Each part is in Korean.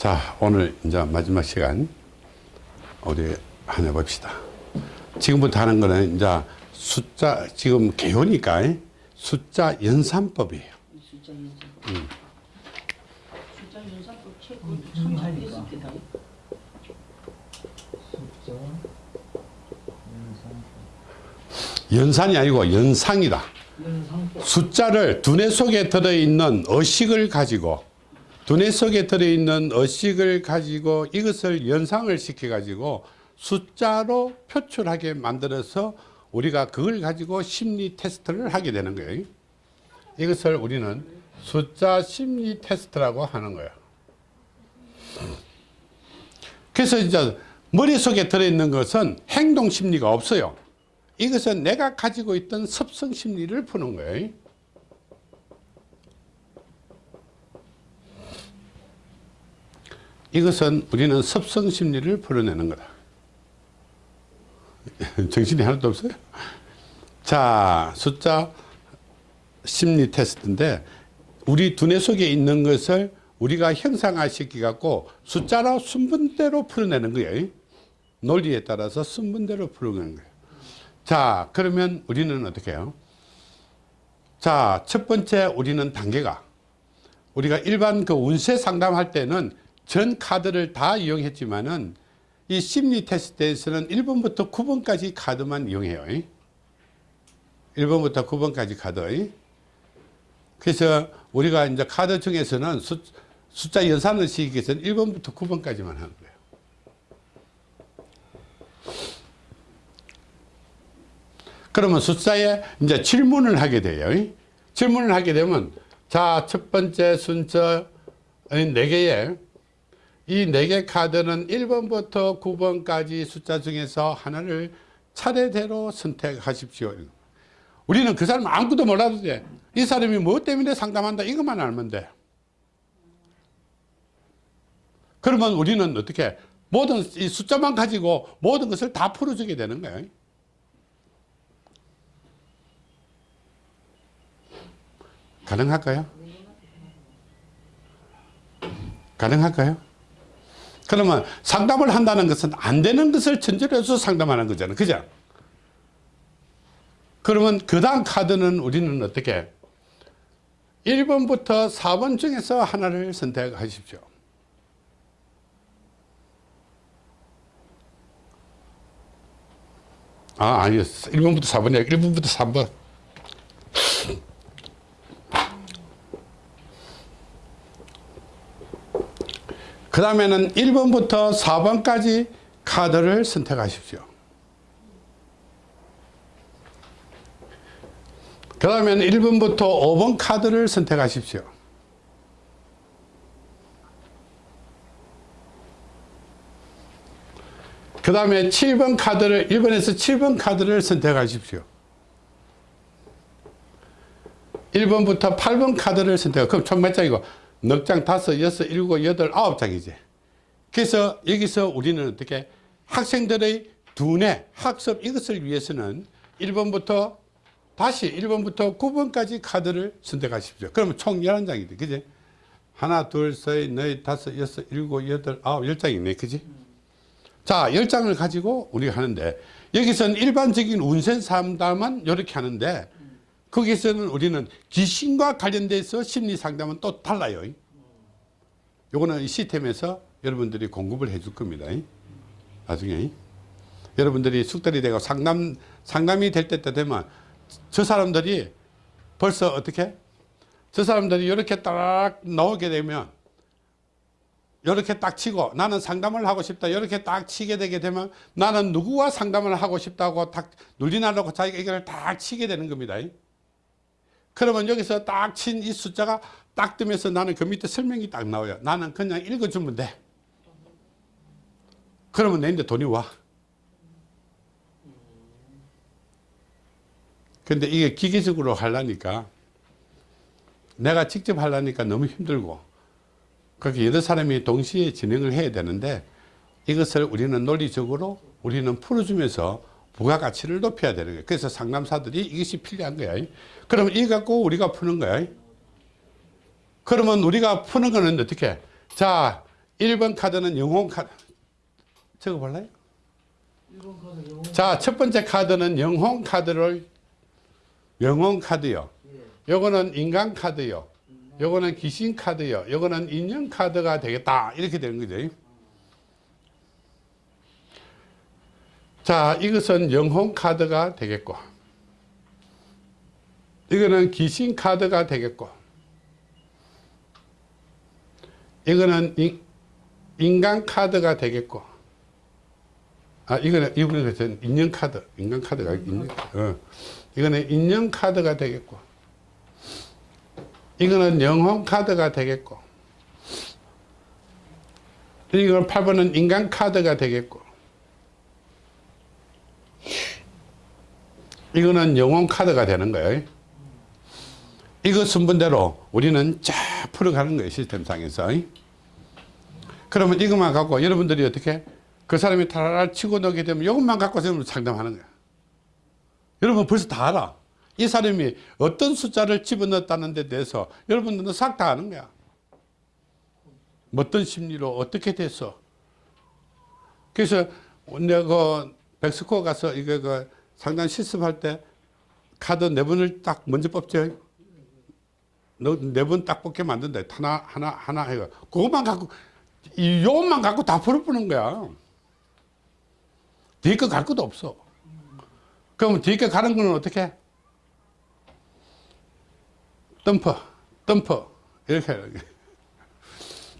자 오늘 이제 마지막 시간 우리 한번 해봅시다 지금부터 하는 거는 이제 숫자 지금 개요니까 숫자 연산법이에요 숫자 연산법. 숫자 연산법 책 그것도 참 많이 했었겠다. 숫자 연산 연산이 아니고 연상이다 연산법. 숫자를 두뇌 속에 들어있는 의식을 가지고 두뇌 속에 들어있는 의식을 가지고 이것을 연상을 시켜 가지고 숫자로 표출하게 만들어서 우리가 그걸 가지고 심리 테스트를 하게 되는 거예요. 이것을 우리는 숫자 심리 테스트라고 하는 거예요. 그래서 이제 머릿속에 들어있는 것은 행동 심리가 없어요. 이것은 내가 가지고 있던 습성 심리를 푸는 거예요 이것은 우리는 습성 심리를 풀어내는 거다. 정신이 하나도 없어요? 자, 숫자 심리 테스트인데 우리 두뇌 속에 있는 것을 우리가 형상화 시키 갖고 숫자로 순번대로 풀어내는 거예요. 논리에 따라서 순번대로 풀어내는 거예요. 자, 그러면 우리는 어떻게 해요? 자, 첫 번째 우리는 단계가 우리가 일반 그 운세 상담할 때는 전 카드를 다 이용했지만은 이 심리 테스트에서는 1번부터 9번까지 카드만 이용해요. 1번부터 9번까지 카드. 그래서 우리가 이제 카드 중에서는 숫, 숫자 연산을 시키기 위해서는 1번부터 9번까지만 하는 거예요. 그러면 숫자에 이제 질문을 하게 돼요. 질문을 하게 되면 자, 첫 번째 순서 네 개의 이 네 개 카드는 1번부터 9번까지 숫자 중에서 하나를 차례대로 선택하십시오. 우리는 그 사람 아무것도 몰라도 돼. 이 사람이 뭐 때문에 상담한다 이것만 알면 돼. 그러면 우리는 어떻게 모든 이 숫자만 가지고 모든 것을 다 풀어주게 되는 거예요. 가능할까요? 가능할까요? 그러면 상담을 한다는 것은 안 되는 것을 전제로 해서 상담하는 거잖아요. 그죠? 그러면 그 다음 카드는 우리는 어떻게? 1번부터 4번 중에서 하나를 선택하십시오. 아, 아니요. 1번부터 4번이야. 1번부터 3번. 그 다음에는 1번부터 4번까지 카드를 선택하십시오. 그 다음에는 1번부터 5번 카드를 선택하십시오. 그 다음에 7번 카드를 1번에서 7번 카드를 선택하십시오. 1번부터 8번 카드를 선택. 그럼 총 몇 장이고? 넉 장, 다섯, 여섯, 일곱, 여덟, 아홉 장이지. 그래서 여기서 우리는 어떻게 학생들의 두뇌, 학습 이것을 위해서는 1번부터 다시 1번부터 9번까지 카드를 선택하십시오. 그러면 총 11장이돼. 그지? 하나, 둘, 셋, 넷, 다섯, 여섯, 일곱, 여덟, 아홉, 열 장이네. 그지? 자, 열 장을 가지고 우리가 하는데 여기서는 일반적인 운세 상담은 이렇게 하는데 거기서는 우리는 귀신과 관련돼서 심리 상담은 또 달라요. 요거는 이 시스템에서 여러분들이 공급을 해줄 겁니다. 나중에. 여러분들이 숙달이 되고 상담, 상담이 될 때 되면 저 사람들이 벌써 어떻게? 저 사람들이 이렇게 딱 나오게 되면 이렇게 딱 치고 나는 상담을 하고 싶다 이렇게 딱 치게 되게 되면 나는 누구와 상담을 하고 싶다고 딱 눌리나놓고 자기가 이걸 딱 치게 되는 겁니다. 그러면 여기서 딱 친 이 숫자가 딱 뜨면서 나는 그 밑에 설명이 딱 나와요. 나는 그냥 읽어주면 돼. 그러면 내인데 돈이 와. 근데 이게 기계적으로 하려니까 내가 직접 하려니까 너무 힘들고 그렇게 여러 사람이 동시에 진행을 해야 되는데 이것을 우리는 논리적으로 우리는 풀어주면서 부가가치를 높여야 되는 거예요. 그래서 상담사들이 이것이 필요한 거야. 그러면 이거 갖고 우리가 푸는 거야. 그러면 우리가 푸는 거는 어떻게? 자, 1번 카드는 영혼 카드. 적어 볼래요? 일본 카드 영어. 자, 첫 번째 카드는 영혼 카드를 영혼 카드요. 예. 요거는 인간 카드요. 요거는 귀신 카드요. 요거는 인형 카드가 되겠다. 이렇게 되는 거죠. 자, 이것은 영혼 카드가 되겠고. 이거는 귀신 카드가 되겠고. 이거는 인, 인간 카드가 되겠고. 아, 이거는, 이거는 인형 카드. 인간 카드가, 인형, 어. 이거는 인형 카드가 되겠고. 이거는 영혼 카드가 되겠고. 이건 8번은 인간 카드가 되겠고. 이거는 영혼 카드가 되는 거예요. 이거 순번대로 우리는 쫙 풀어가는 거예요. 시스템상에서. 그러면 이것만 갖고 여러분들이 어떻게 그 사람이 타라라 치고 넣게 되면 이것만 갖고 지금 상담하는 거야. 여러분 벌써 다 알아. 이 사람이 어떤 숫자를 집어넣었다는 데 대해서 여러분들은 싹 다 아는 거야. 뭐 어떤 심리로 어떻게 됐어. 그래서 내가 그 백스코 가서 이거 그 상담 실습할 때 카드 네 번을 딱 먼저 뽑죠. 너네 번 딱 뽑게 만든다. 하나 하나 하나 해가 그것만 갖고 이 요것만 갖고 다 풀어보는 거야. 뒤에 거갈 것도 없어. 그러면 뒤에 거 가는 거는 어떻게? 덤퍼, 덤퍼 이렇게 하는 거야.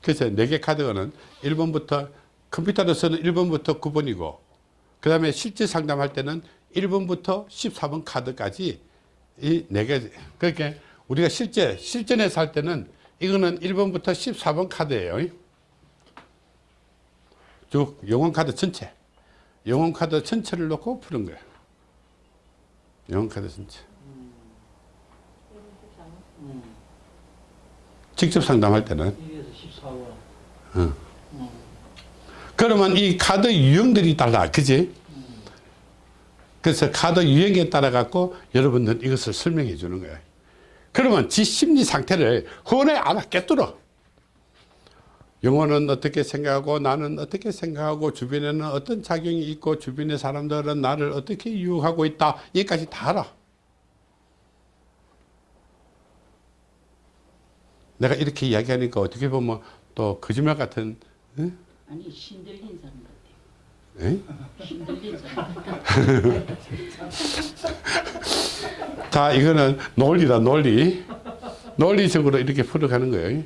그래서 네 개 카드는 1번부터 컴퓨터로서는 1번부터 9번이고 그 다음에 실제 상담할 때는 1번부터 14번 카드까지 이 네 개. 그러니까 우리가 실제 실전에서 할 때는 이거는 1번부터 14번 카드예요. 쭉 영혼 카드 전체. 영혼 카드 전체를 놓고 푸는 거예요. 영혼 카드 전체. 음. 직접 상담할 때는 1에서 14번. 그러면 이 카드 유형들이 달라 그지? 그래서 카드 유형에 따라 갖고 여러분들 이것을 설명해 주는 거예요 그러면 지 심리 상태를 혼에 알아 깨뚫어 영혼은 어떻게 생각하고 나는 어떻게 생각하고 주변에는 어떤 작용이 있고 주변의 사람들은 나를 어떻게 유혹하고 있다. 여기까지 다 알아. 내가 이렇게 이야기하니까 어떻게 보면 또 거짓말 같은 응? 아니 신들린 사람 같아. 에? 신들린 사람. 자, 이거는 논리다, 논리. 논리적으로 이렇게 풀어가는 거예요. 예.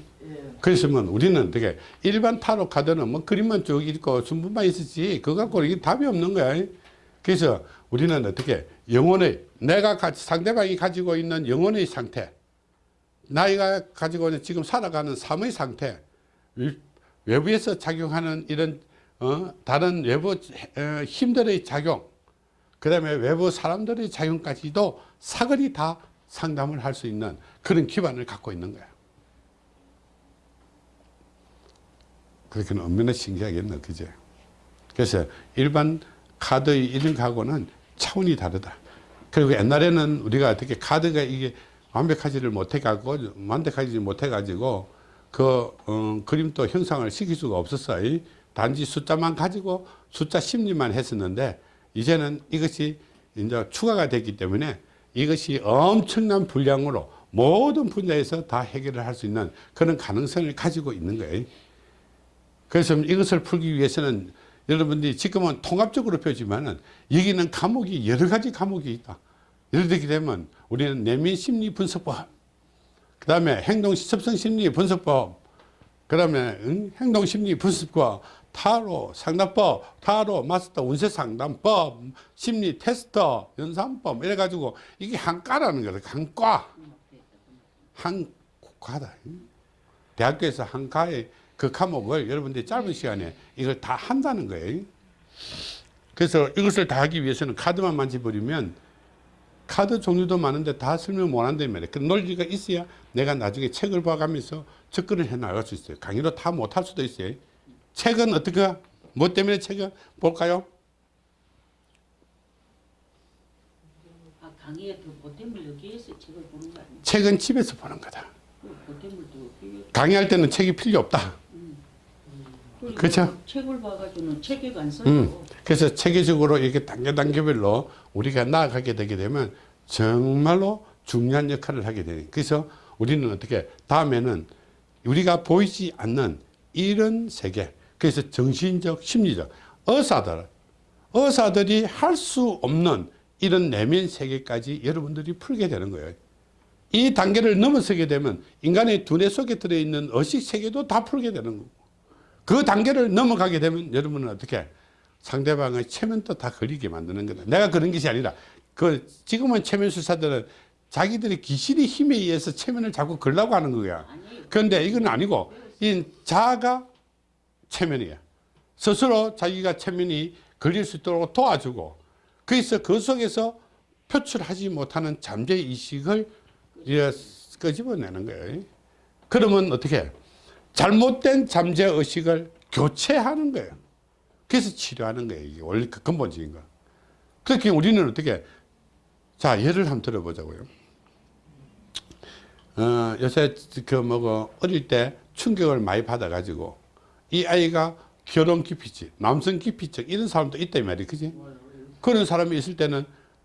그랬으면 우리는 되게 일반 타로 카드는 뭐 그림만 쭉 있고 순분만 있었지 그거 갖고 이게 답이 없는 거야. 그래서 우리는 어떻게 영혼의 내가 가- 상대방이 가지고 있는 영혼의 상태 나이가 가지고 있는 지금 살아가는 삶의 상태 위- 외부에서 작용하는 이런 어, 다른 외부 어, 힘들의 작용 그 다음에 외부 사람들의 작용까지도 사거리 다 상담을 할 수 있는 그런 기반을 갖고 있는 거야. 그렇게는 얼마나 신기하겠나, 그제? 그래서 일반 카드의 이름하고는 차원이 다르다. 그리고 옛날에는 우리가 어떻게 카드가 이게 완벽하지를 못해가고, 완벽하지 못해가지고, 그, 어, 그림도 형상을 시킬 수가 없었어요. 단지 숫자만 가지고 숫자 심리만 했었는데, 이제는 이것이 이제 추가가 됐기 때문에 이것이 엄청난 분량으로 모든 분야에서 다 해결을 할 수 있는 그런 가능성을 가지고 있는 거예요. 그래서 이것을 풀기 위해서는 여러분들이 지금은 통합적으로 펴지만은 여기는 과목이 여러 가지 과목이 있다. 예를 들게 되면 우리는 내면 심리 분석법, 그 다음에 행동 습성 심리 분석법, 그 다음에 행동 심리 분석법, 타로 상담법, 타로 마스터 운세 상담법, 심리 테스터, 연산법 이래 가지고 이게 한과라는 거다. 한과. 한 과다. 대학교에서 한 과의 그 과목을 여러분들이 짧은 시간에 이걸 다 한다는 거예요. 그래서 이것을 다 하기 위해서는 카드만 만져버리면 카드 종류도 많은데 다 설명 못 한단 말이에요. 그 논리가 있어야 내가 나중에 책을 봐가면서 접근을 해 나갈 수 있어요. 강의로 다 못할 수도 있어요. 책은 어떻게, 뭐 때문에 책을 볼까요? 아 강의에 그 보탬을 여기에서 책을 보는 거 아니야? 책은 집에서 보는 거다. 그 보탬을 또 여기 강의할 때는 책이 필요 없다. 그쵸? 책을 봐가지고는 체계가 안 써요. 음, 그래서 체계적으로 이렇게 단계 단계별로 우리가 나아가게 되게 되면 정말로 중요한 역할을 하게 되는. 그래서 우리는 어떻게 다음에는 우리가 보이지 않는 이런 세계. 그래서 정신적, 심리적 의사들, 의사들이 할 수 없는 이런 내면 세계까지 여러분들이 풀게 되는 거예요. 이 단계를 넘어서게 되면 인간의 두뇌 속에 들어있는 의식 세계도 다 풀게 되는 거고 그 단계를 넘어가게 되면 여러분은 어떻게 상대방의 체면도 다 걸리게 만드는 거다. 내가 그런 것이 아니라 그 지금은 체면 술사들은 자기들의 귀신의 힘에 의해서 체면을 자꾸 걸라고 하는 거야. 그런데 이건 아니고 이 자아가 체면이야. 스스로 자기가 체면이 걸릴 수 있도록 도와주고 그래서 그 속에서 표출하지 못하는 잠재 이식을 이제 끄집어내는 거예요. 그러면 어떻게 잘못된 잠재 의식을 교체하는 거예요. 그래서 치료하는 거예요. 이게 원래 그 근본적인 거. 그렇게 우리는 어떻게 자 예를 한번 들어보자고요. 어, 요새 그 뭐고 어릴 때 충격을 많이 받아가지고 이 아이가 결혼 기피증, 남성 기피증 이런 사람도 있다 이 말이 그지? 그런 사람이 있을 때는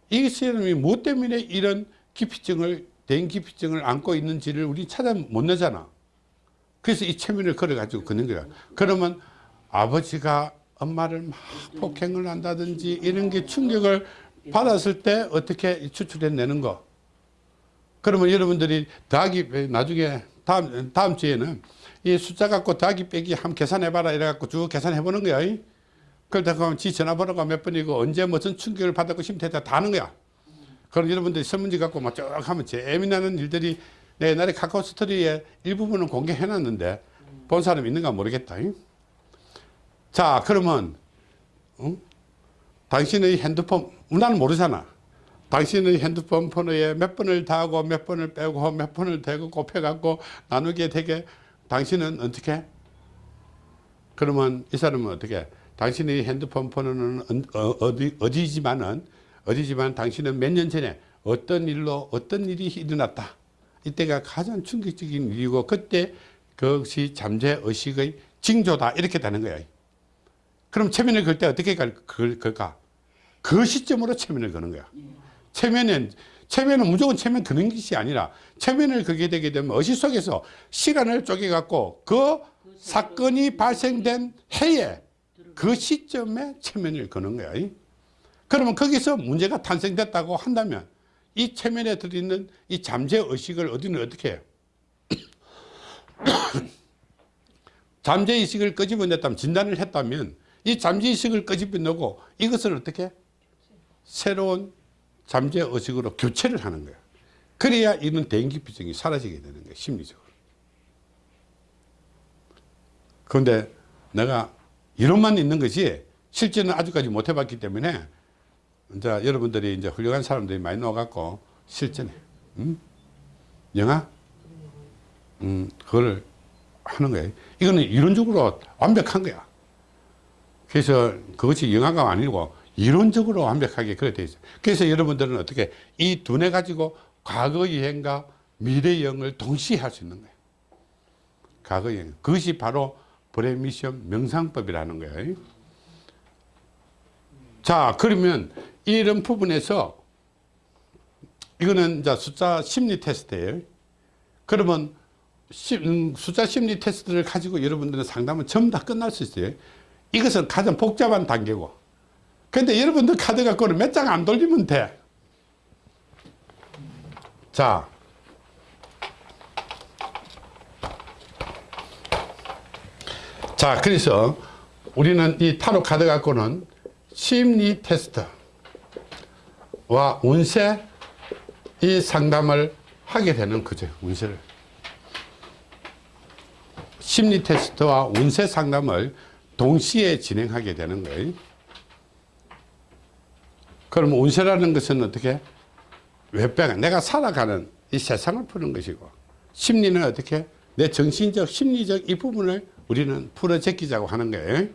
이 사람이 뭐 때문에 이런 기피증을 대인 기피증을 안고 있는지를 우리 찾아 못 내잖아. 그래서 이 체면을 걸어가지고 걷는 거야. 그러면 아버지가 엄마를 막 폭행을 한다든지 이런 게 충격을 받았을 때 어떻게 추출해내는 거. 그러면 여러분들이 더하기 나중에 다음 다음 주에는 이 숫자 갖고 더하기 빼기 한번 계산해봐라 이래갖고 쭉 계산해보는 거야. 그러다 보면 지 전화번호가 몇 번이고 언제 무슨 충격을 받았고 심태다 다 하는 거야. 그럼 여러분들이 설문지 갖고 막 쭉 하면 재미나는 일들이 내 옛날에 카카오 스토리에 일부분은 공개해 놨는데 본 사람 있는가 모르겠다. 자 그러면 응? 당신의 핸드폰 나는 모르잖아. 당신의 핸드폰 번호에 몇 번을 더하고 몇 번을 빼고 몇 번을 대고 곱해갖고 나누게 되게 당신은 어떻게? 그러면 이 사람은 어떻게? 당신의 핸드폰 번호는 어, 어디, 어디지만은 어디지만 당신은 몇 년 전에 어떤 일로 어떤 일이 일어났다. 이때가 가장 충격적인 일이고 그때 그것이 잠재 의식의 징조다 이렇게 되는 거야. 그럼 체면을 걸 때 어떻게 걸, 걸, 걸까? 그 시점으로 체면을 거는 거야. 체면은 체면은 무조건 체면 그는 것이 아니라 체면을 그게 되게 되면 의식 속에서 시간을 쪼개 갖고 그 사건이 발생된 해에 그 시점에 체면을 거는 거야. 그러면 거기서 문제가 탄생됐다고 한다면 이 체면에 들어있는 이 잠재 의식을 어디는 어떻게 해요? 잠재 의식을 끄집어냈다면 진단을 했다면 이 잠재 의식을 끄집어내고 이것을 어떻게 새로운 잠재 의식으로 교체를 하는 거야. 그래야 이런 대인기피증이 사라지게 되는 거야, 심리적으로. 그런데 내가 이론만 있는 것이 실제는 아직까지 못 해봤기 때문에 이제 여러분들이 이제 훌륭한 사람들이 많이 나와갖고 실전에, 음? 영화? 음, 그걸 하는 거예요. 이거는 이론적으로 완벽한 거야. 그래서 그것이 영화가 아니고 이론적으로 완벽하게 그렇게 되어 있어요. 그래서 여러분들은 어떻게 이 두뇌 가지고 과거 여행과 미래 여행을 동시에 할 수 있는 거예요. 과거 여행. 그것이 바로 브레미션 명상법이라는 거예요. 자, 그러면 이런 부분에서 이거는 이제 숫자 심리 테스트예요. 그러면 시, 음, 숫자 심리 테스트를 가지고 여러분들은 상담은 전부 다 끝날 수 있어요. 이것은 가장 복잡한 단계고. 근데 여러분들 카드 갖고는 몇 장 안 돌리면 돼. 자. 자, 그래서 우리는 이 타로 카드 갖고는 심리 테스트 와 운세 이 상담을 하게 되는 거죠. 운세를. 심리 테스트와 운세 상담을 동시에 진행하게 되는 거예요. 그럼 운세라는 것은 어떻게? 외배가 내가 살아가는 이 세상을 푸는 것이고 심리는 어떻게? 내 정신적, 심리적 이 부분을 우리는 풀어 제끼자고 하는 거예요.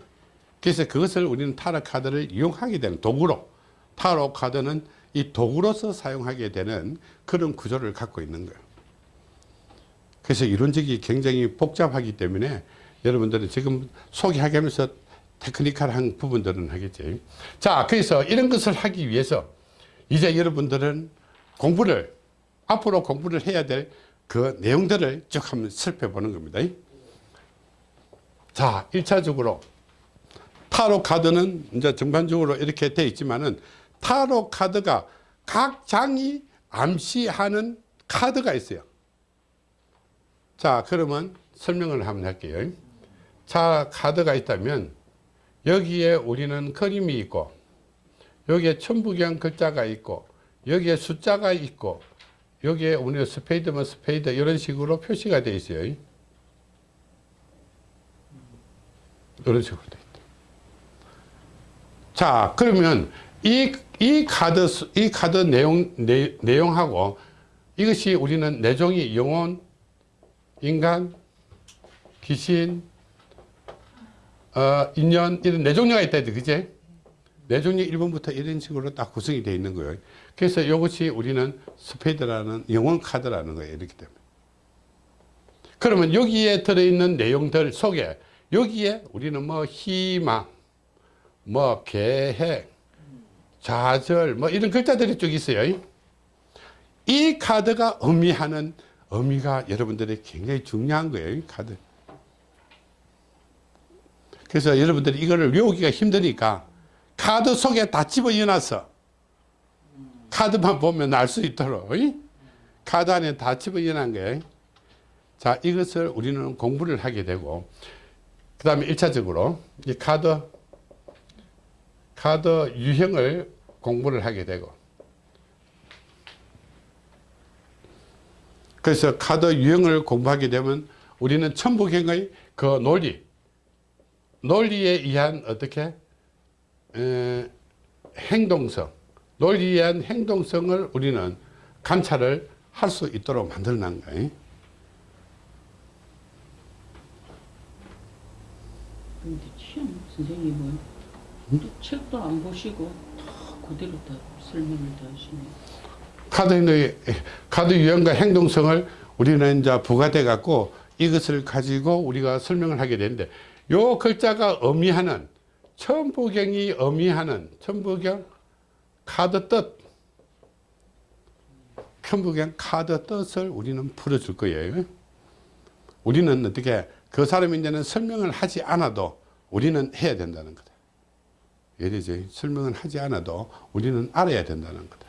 그래서 그것을 우리는 타로 카드를 이용하게 되는 도구로 타로 카드는 이 도구로서 사용하게 되는 그런 구조를 갖고 있는 거예요. 그래서 이론적이 굉장히 복잡하기 때문에 여러분들은 지금 소개하게 하면서 테크니컬한 부분들은 하겠지. 자, 그래서 이런 것을 하기 위해서 이제 여러분들은 공부를, 앞으로 공부를 해야 될 그 내용들을 쭉 한번 살펴보는 겁니다. 자, 1차적으로 타로 카드는 이제 전반적으로 이렇게 되어 있지만은 타로 카드가 각 장이 암시하는 카드가 있어요. 자, 그러면 설명을 한번 할게요. 자, 카드가 있다면 여기에 우리는 그림이 있고 여기에 천부경 글자가 있고 여기에 숫자가 있고 여기에 우리는 스페이드면 스페이드 이런 식으로 표시가 되어 있어요. 이런 식으로 되어 있다. 자, 그러면 이, 이 카드, 수- 이 카드 내용, 내, 내용하고 이것이 우리는 네 종류 영혼, 인간, 귀신, 어, 인연, 이런 네 종류가 있다, 그제? 네 종류 1번부터 이런 식으로 딱 구성이 되어 있는 거예요. 그래서 이것이 우리는 스페이드라는 영혼 카드라는 거예요. 이렇기 때문에. 그러면 여기에 들어있는 내용들 속에 여기에 우리는 뭐 희망, 뭐 계획, 좌절, 뭐 이런 글자들이 쭉 있어요. 이 카드가 의미하는 의미가 여러분들이 굉장히 중요한 거예요. 이 카드. 그래서 여러분들이 이거를 외우기가 힘드니까 카드 속에 다 집어넣어놨어. 카드만 보면 알 수 있도록. 이? 카드 안에 다 집어넣어놓은 거예요. 자, 이것을 우리는 공부를 하게 되고, 그 다음에 1차적으로 이 카드, 카드 유형을 공부를 하게 되고, 그래서 카드 유형을 공부하게 되면 우리는 천부경의 그 논리, 논리에 의한 어떻게 에, 행동성, 논리에 의한 행동성을 우리는 관찰을 할 수 있도록 만들어 놓은 거예요. 근데 참 선생님은 또 책도 안 보시고 다 그대로 다 설명을 다 하시네. 카드의 카드 유형과 행동성을 우리는 이제 부과돼 갖고 이것을 가지고 우리가 설명을 하게 되는데 요 글자가 의미하는 천부경이 의미하는 천부경 카드 뜻 천부경 카드 뜻을 우리는 풀어줄 거예요. 우리는 어떻게 그 사람이 이제는 설명을 하지 않아도 우리는 해야 된다는 거다. 예리지 설명을 하지 않아도 우리는 알아야 된다는 거다.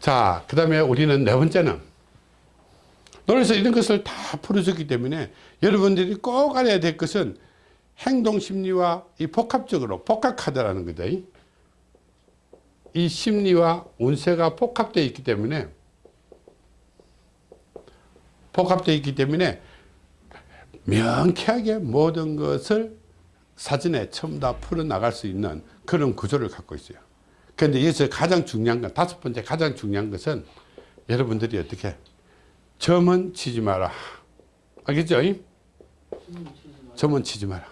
자, 그 다음에 우리는 네 번째는 그래서 이런 것을 다 풀어줬기 때문에 여러분들이 꼭 알아야 될 것은 행동 심리와 이 복합적으로 복합 카드라는 거다. 이 심리와 운세가 복합되어 있기 때문에 복합되어 있기 때문에 명쾌하게 모든 것을 사전에 처음 다 풀어나갈 수 있는 그런 구조를 갖고 있어요. 그런데 여기서 가장 중요한 건, 다섯 번째 가장 중요한 것은 여러분들이 어떻게, 점은 치지 마라. 알겠죠? 점은 치지 마라.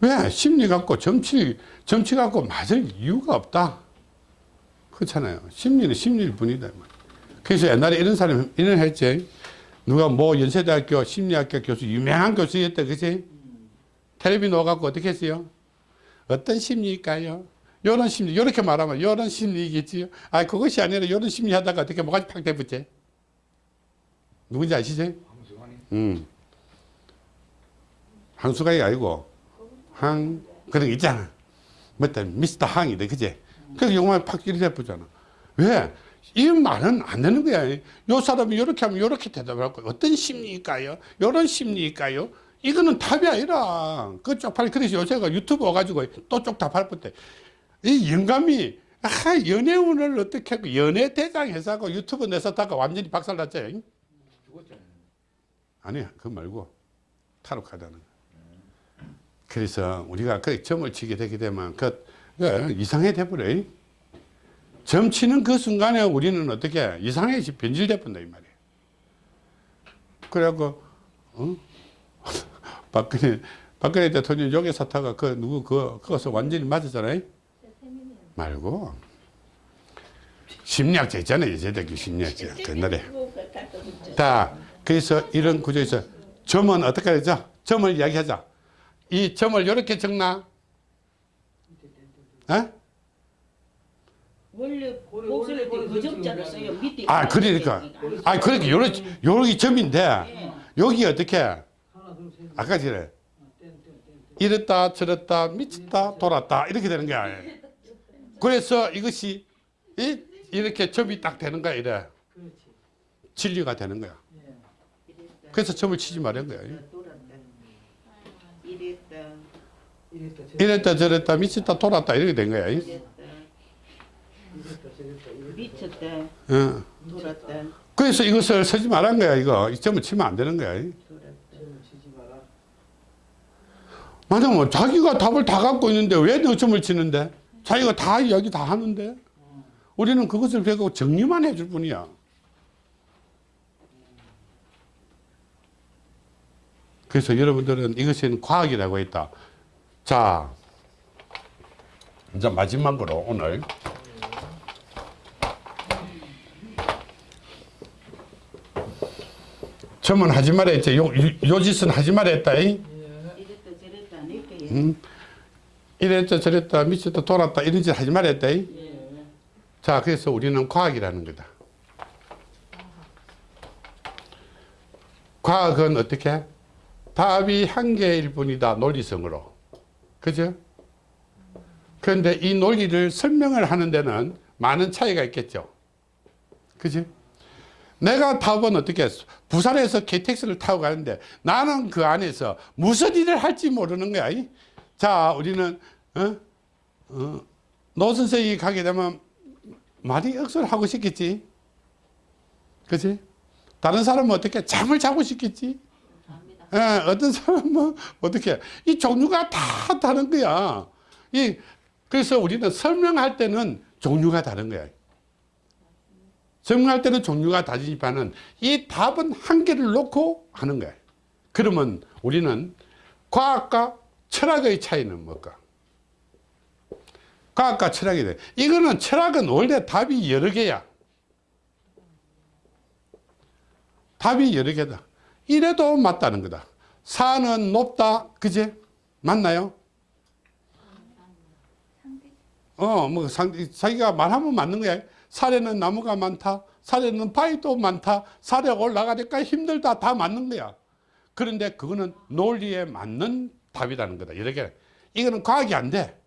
왜? 심리 갖고 점치, 점치 갖고 맞을 이유가 없다. 그렇잖아요. 심리는 심리일 뿐이다. 그래서 옛날에 이런 사람이 이런 했지. 누가 뭐 연세대학교 심리학교 교수, 유명한 교수였다. 그지? 텔레비 나와갖고 어떻게 했어요? 어떤 심리일까요? 요런 심리, 요렇게 말하면 요런 심리이겠지요. 아, 그것이 아니라 요런 심리 하다가 어떻게 뭐가 팍 대붙지? 누군지 아시죠? 음. 항수가이 아니고, 항, 그런 거 있잖아. 뭐다 미스터 항이다, 그제? 그래서 요만 팍 이렇게 대붙잖아. 왜? 이 말은 안 되는 거야. 요 사람이 요렇게 하면 요렇게 대답을 하고, 어떤 심리일까요? 요런 심리일까요? 이거는 답이 아니라 그 쪽팔 그래서 요새가 유튜브 와가지고 또 쪽 답할 때이 영감이 아 연애운을 어떻게 하고 연애 대장 해서하고 유튜브 내서다가 완전히 박살났죠? 아니야. 그거 말고 카드는 그래서 우리가 그 점을 치게 되게 되면 그, 그 이상해 돼버려 점 치는 그 순간에 우리는 어떻게 이상해 변질돼 본다 이 말이에요 그래갖고 어? 박근혜, 박근혜 대통령 요괴 사타가 그 누구 그, 그것을 완전히 맞았잖아요? 말고. 심리학자 있잖아요. 여자대교 심리학자. 그 옛날에. 다, 그래서 이런 구조에서 점은 어떻게 하죠? 점을 이야기하자. 이 점을 이렇게 적나? 에? 원래 원래 때그 점자를 써요. 밑에 아, 그러니까. 아, 그러니까 요렇게, 요렇게 점인데, 예. 여기 어떻게, 아까 전에, 땡땡땡 이랬다, 저랬다, 미쳤다, 돌았다, 이렇게 되는 거야. 그래서 이것이, 이, 이렇게 점이 딱 되는 거야, 이래. 진리가 되는 거야. 예 그래서 점을 치지 말은 거야. 이랬다 이랬다. 저랬다. 이랬다, 저랬다, 미쳤다, 돌았다, 이렇게 된 거야. 미쳤다 어. 돌았다 그래서 이것을 쓰지 말란 거야, 이거. 이 점을 치면 안 되는 거야. 맞아, 뭐, 자기가 답을 다 갖고 있는데 왜너 점을 치는데? 자기가 다 이야기 다 하는데? 우리는 그것을 배우고 정리만 해줄 뿐이야. 그래서 여러분들은 이것은 과학이라고 했다. 자, 이제 마지막으로 오늘 점은 하지 말아 했지. 요, 요, 요 짓은 하지 말아 했다. 이. 음. 이랬다 저랬다 미쳤다 돌았다 이런 짓 하지 말았다. 이. 자, 그래서 우리는 과학이라는 거다. 과학은 어떻게? 답이 한 개일 뿐이다. 논리성으로. 그죠? 그런데 이 논리를 설명을 하는 데는 많은 차이가 있겠죠. 그지? 내가 답은 어떻게? 부산에서 KTX를 타고 가는데 나는 그 안에서 무슨 일을 할지 모르는 거야. 이? 자, 우리는 어? 어, 노 선생이 가게 되면 많이 억수를 하고 싶겠지. 그지? 다른 사람은 어떻게 잠을 자고 싶겠지. 예, 어떤 사람은 어떻게 이 종류가 다 다른 거야. 이 그래서 우리는 설명할 때는 종류가 다른 거야. 설명할 때는 종류가 다르지만은 이 답은 한 개를 놓고 하는 거야. 그러면 우리는 과학과 철학의 차이는 뭘까? 과학과 철학이 돼. 이거는 철학은 원래 답이 여러 개야. 답이 여러 개다. 이래도 맞다는 거다. 산은 높다. 그제? 맞나요? 어, 뭐, 상, 자기가 말하면 맞는 거야. 산에는 나무가 많다. 산에는 바위도 많다. 산에 올라가니까 힘들다. 다 맞는 거야. 그런데 그거는 논리에 맞는 답이라는 거다. 이렇게. 이거는 과학이 안 돼.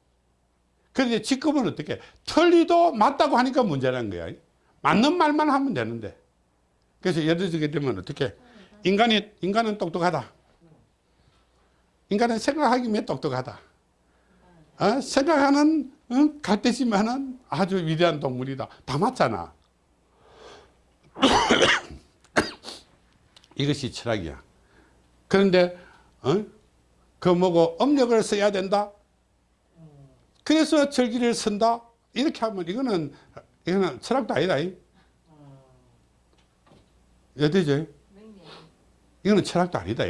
그런데 지금은 어떻게? 틀리도 맞다고 하니까 문제라는 거야. 맞는 말만 하면 되는데. 그래서 예를 들게 되면 어떻게? 인간이, 인간은 똑똑하다. 인간은 생각하기면 똑똑하다. 어? 생각하는 어? 갈대지만은 아주 위대한 동물이다. 다 맞잖아. 이것이 철학이야. 그런데 어? 그 뭐고 업력을 써야 된다. 그래서 절기를 쓴다. 이렇게 하면 이거는 이거는 철학도 아니다. 이. 어디죠? 이거는 철학도 아니다.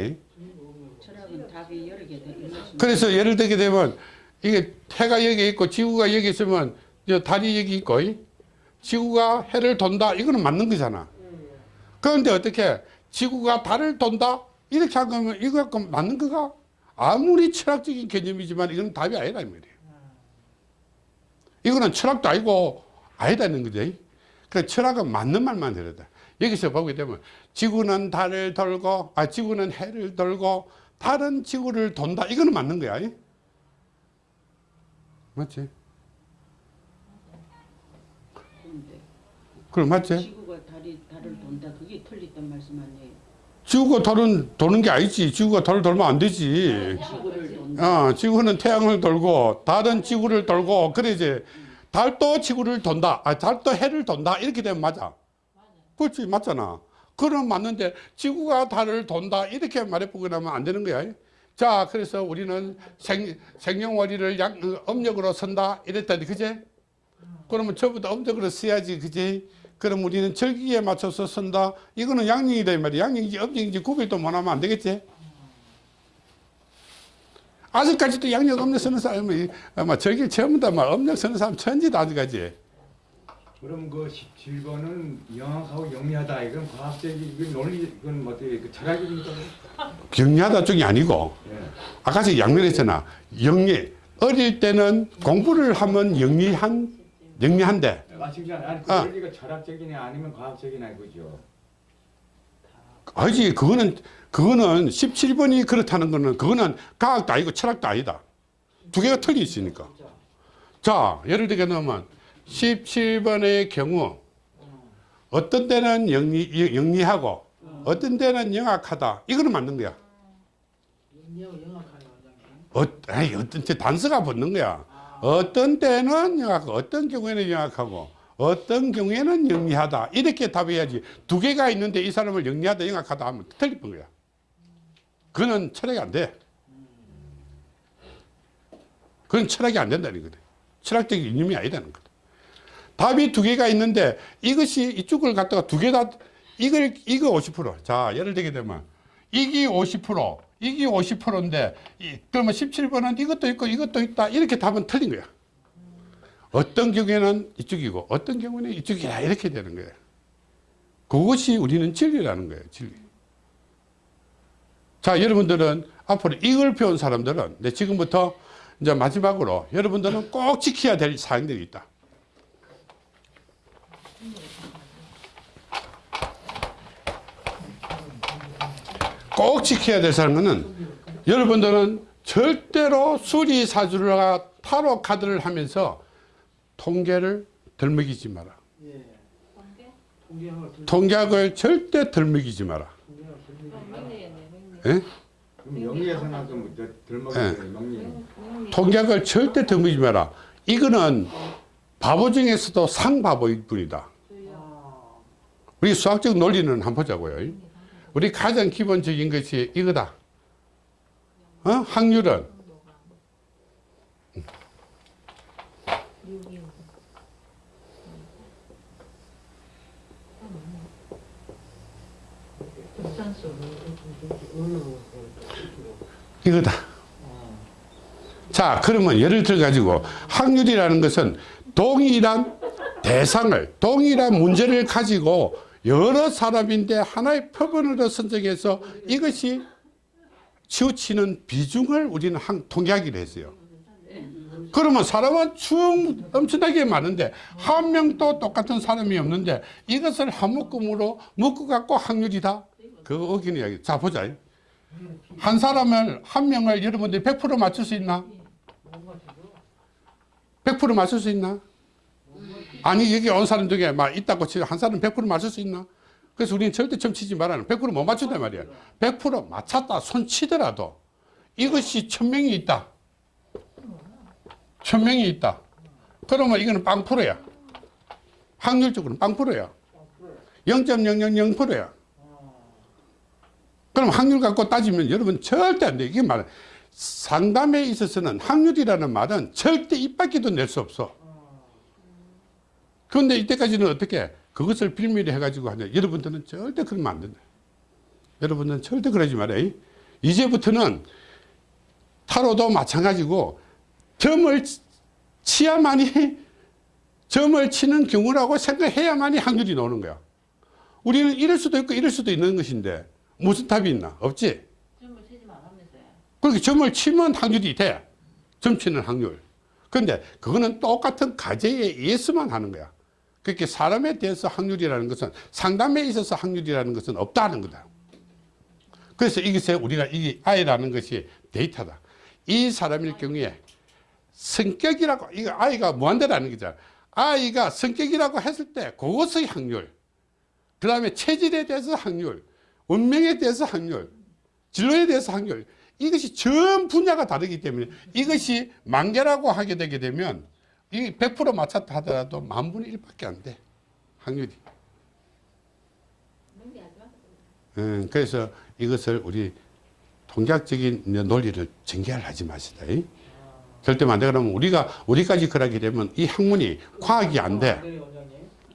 그래서 예를 들게 되면 이게 해가 여기 있고 지구가 여기 있으면 저 달이 여기 있고 이? 지구가 해를 돈다 이거는 맞는 거잖아. 그런데 어떻게 지구가 달을 돈다 이렇게 하면 이거 갖고 맞는 거가 아무리 철학적인 개념이지만 이건 답이 아니다 이 말이에요. 이거는 철학도 아니고 아니다는 거죠. 그 철학은 맞는 말만 들어다. 여기서 보게 되면 지구는 달을 돌고 아 지구는 해를 돌고 달은 지구를 돈다. 이거는 맞는 거야. 이? 맞지? 그럼 맞지? 지구가 달이 달을 돈다. 그게 틀렸단 말씀 아니에요. 지구가 달은 도는 게 아니지. 지구가 달을 돌면 안 되지. 돈다. 어, 지구는 태양을 돌고 달은 지구를 돌고 그래야지. 달도 지구를 돈다. 아, 달도 해를 돈다. 이렇게 되면 맞아. 그렇지, 맞잖아. 그럼 맞는데 지구가 달을 돈다. 이렇게 말해보고 나면 안 되는 거야. 자, 그래서 우리는 생, 생년월일을 양, 어, 음력으로 쓴다. 이랬더니, 그제? 그러면 저부터 음력으로 써야지, 그제? 그럼 우리는 절기에 맞춰서 쓴다. 이거는 양력이다, 이 말이야. 양력인지 음력인지 구별도 못 하면 안 되겠지? 아직까지도 양력 음력 쓰는 사람이 아마 절기 처음부터 막 음력 쓰는 사람 천지다, 아직까지. 그럼 그 17번은 영악하고 영리하다. 이건 과학적인 이건 논리 이건 뭐 어떻게 그 철학입니까? 영리하다 쪽이 아니고 예. 아까 저 양면했잖아. 영리 어릴 때는 공부를 하면 영리한 영리한데 맞추지 않아. 아니 그 아. 논리가 철학적이냐 아니면 과학적이냐 이거죠. 아니지 그거는 그거는 17번이 그렇다는 거는 그거는 과학도 아니고 철학도 아니다. 두 개가 틀리 있으니까. 자 예를 들게 넣으면 17번의 경우 어떤 때는 영리, 영리하고 어떤 때는 영악하다. 이거는 맞는 거야. 어, 에이, 어떤 때 단서가 붙는 거야. 어떤 때는 영악하고 어떤 경우에는 영악하고 어떤 경우에는 영리하다. 이렇게 답해야지. 두 개가 있는데 이 사람을 영리하다, 영악하다 하면 틀릴 거야. 그거는 철학이 안 돼. 그건 철학이 안 된다는 거다. 철학적인 이념이 아니라는 거다. 답이 두 개가 있는데 이것이 이쪽을 갖다가 두 개 다 이걸 이거 50%. 자, 예를 들게 되면 이기 50%, 이기 50%인데 그러면 17번은 이것도 있고 이것도 있다. 이렇게 답은 틀린 거야. 어떤 경우에는 이쪽이고 어떤 경우는 이쪽이라 이렇게 되는 거예요. 그것이 우리는 진리라는 거예요. 진리. 자, 여러분들은 앞으로 이걸 배운 사람들은 네, 지금부터 이제 마지막으로 여러분들은 꼭 지켜야 될 사항들이 있다. 꼭 지켜야 될 사항은 여러분들은 절대로 수리 사주가 타로 카드를 하면서 통계를 덜먹이지 마라. 예. 통계학을 절대 덜먹이지 마라. 예? 예. 통계학을 절대 덜먹이지 마라. 이거는 바보 중에서도 상바보일 뿐이다. 우리 수학적 논리는 한번 보자고요. 우리 가장 기본적인 것이 이거다. 어? 확률은 이거다. 자, 그러면 예를 들어 가지고 확률이라는 것은 동일한 대상을, 동일한 문제를 가지고 여러 사람인데 하나의 표본으로 선정해서 이것이 치우치는 비중을 우리는 한, 통계하기로 했어요. 그러면 사람은 충 엄청나게 많은데 한 명도 똑같은 사람이 없는데 이것을 한 묶음으로 묶어 갖고 확률이다. 그거 어기는 이야기. 자 보자. 한 사람을 한 명을 여러분들이 100% 맞출 수 있나? 100% 맞출 수 있나? 아니 여기 온 사람 중에 막 있다고 치고 한 사람 100% 맞출 수 있나? 그래서 우리는 절대 점치지 말라는 100%못 맞춘단 말이야. 100% 맞췄다 손 치더라도 이것이 천 명이 있다. 천 명이 있다. 그러면 이거는 빵프로야. 확률적으로는 빵프로야. 0.000%야. 그럼 확률 갖고 따지면 여러분 절대 안 돼. 이게 말 상담에 있어서는 확률이라는 말은 절대 입 밖에도 낼 수 없어. 그런데 이때까지는 어떻게 그것을 빌미로 해가지고 하냐. 여러분들은 절대 그러면 안 된다. 여러분들은 절대 그러지 말아요. 이제부터는 타로도 마찬가지고 점을 치야만이 점을 치는 경우라고 생각해야만이 확률이 나오는 거야. 우리는 이럴 수도 있고 이럴 수도 있는 것인데 무슨 답이 있나? 없지. 점을 치지 말라면서요. 그렇게 점을 치면 확률이 돼. 점 치는 확률. 그런데 그거는 똑같은 가제에 의해서만 하는 거야. 그렇게 사람에 대해서 확률이라는 것은 상담에 있어서 확률이라는 것은 없다는 거다. 그래서 이것에 우리가 이 아이라는 것이 데이터다. 이 사람일 경우에 성격이라고, 이거 아이가 무한대라는 거잖아. 아이가 성격이라고 했을 때 그것의 확률. 그 다음에 체질에 대해서 확률. 운명에 대해서 확률. 진로에 대해서 확률. 이것이 전 분야가 다르기 때문에 이것이 만개라고 하게 되게 되면 이 100% 맞췄다 하더라도 만 분의 1밖에 안 돼. 확률이. 음, 그래서 이것을 우리 통계학적인 논리를 전개를 하지 마시다. 이. 절대 안 돼. 그러면 우리가, 우리까지 그러게 되면 이 학문이 과학이 안 돼.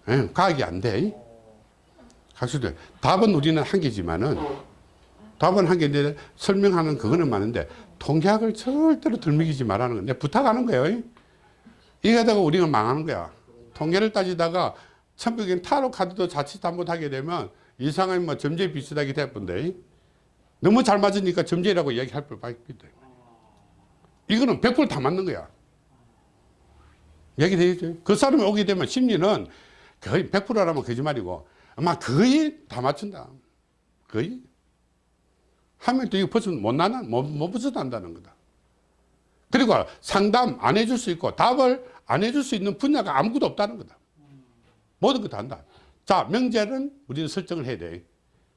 예, 과학이 안 돼. 이. 학술들. 답은 우리는 한 개지만은 답은 한 개인데 설명하는 그거는 많은데 통계학을 절대로 들먹이지 말라는 건데 부탁하는 거예요. 이. 이게 하다가 우리가 망하는 거야. 통계를 따지다가 천부경 타로 카드도 자칫 잘못하게 되면 이상하면 뭐 점제 비슷하게 될건데 너무 잘 맞으니까 점제라고 이야기할 법밖에 없다. 이거는 100%다 맞는 거야. 얘기 되겠죠? 그 사람이 오게 되면 심리는 거의 100%라면 거짓말이고 아마 거의 다 맞춘다. 거의. 하면 또 이거 벗어 못 나나, 못, 못 벗어난다는 거다. 그리고 상담 안 해줄 수 있고 답을 안 해줄 수 있는 분야가 아무것도 없다는 거다. 모든 거 다 한다. 자, 명제는 우리는 설정을 해야 돼.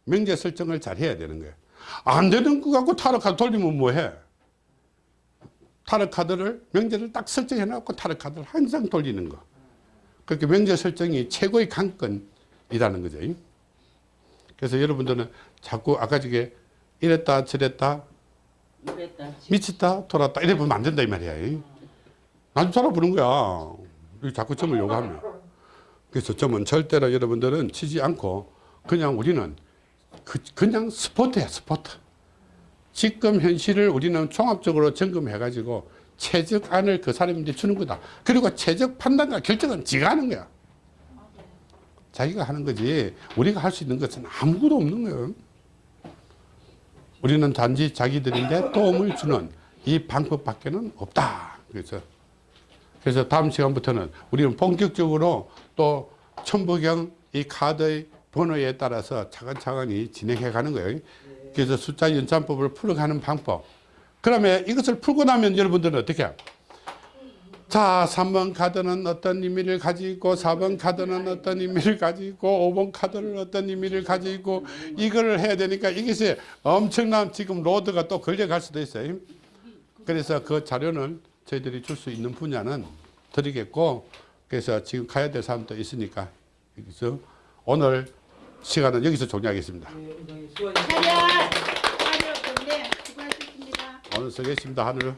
명제 설정을 잘 해야 되는 거야. 안 되는 거 갖고 타로 카드 돌리면 뭐 해? 타로 카드를, 명제를 딱 설정해 놓고 타로 카드를 항상 돌리는 거. 그렇게 명제 설정이 최고의 관건이라는 거죠. 그래서 여러분들은 자꾸 아까 저게 이랬다 저랬다. 미쳤다 돌았다 이래 보면 안 된다 이 말이야. 나좀 살아보는 거야. 자꾸 점을 요구하면. 그래서 점은 절대로 여러분들은 치지 않고 그냥 우리는 그, 그냥 스포트야 스포트. 지금 현실을 우리는 종합적으로 점검해 가지고 최적안을 그 사람한테 주는 거다. 그리고 최적 판단과 결정은 지가 하는 거야. 자기가 하는 거지 우리가 할 수 있는 것은 아무것도 없는 거예요. 우리는 단지 자기들인데 도움을 주는 이 방법밖에는 없다. 그래서 그래서 다음 시간부터는 우리는 본격적으로 또 천부경 이 카드의 번호에 따라서 차근차근히 진행해 가는 거예요. 그래서 숫자 연산법을 풀어가는 방법. 그러면 이것을 풀고 나면 여러분들은 어떻게 해요? 자, 3번 카드는 어떤 의미를 가지고 있고 4번 카드는 어떤 의미를 가지고 있고 5번 카드는 어떤 의미를 가지고 이거를 해야 되니까 이것이 엄청난 지금 로드가 또 걸려갈 수도 있어요. 그래서 그 자료는 저희들이 줄 수 있는 분야는 드리겠고 그래서 지금 가야 될 사람도 있으니까 여기서 오늘 시간은 여기서 종료하겠습니다. 네! 네. 오늘 쓰겠습니다. 하늘.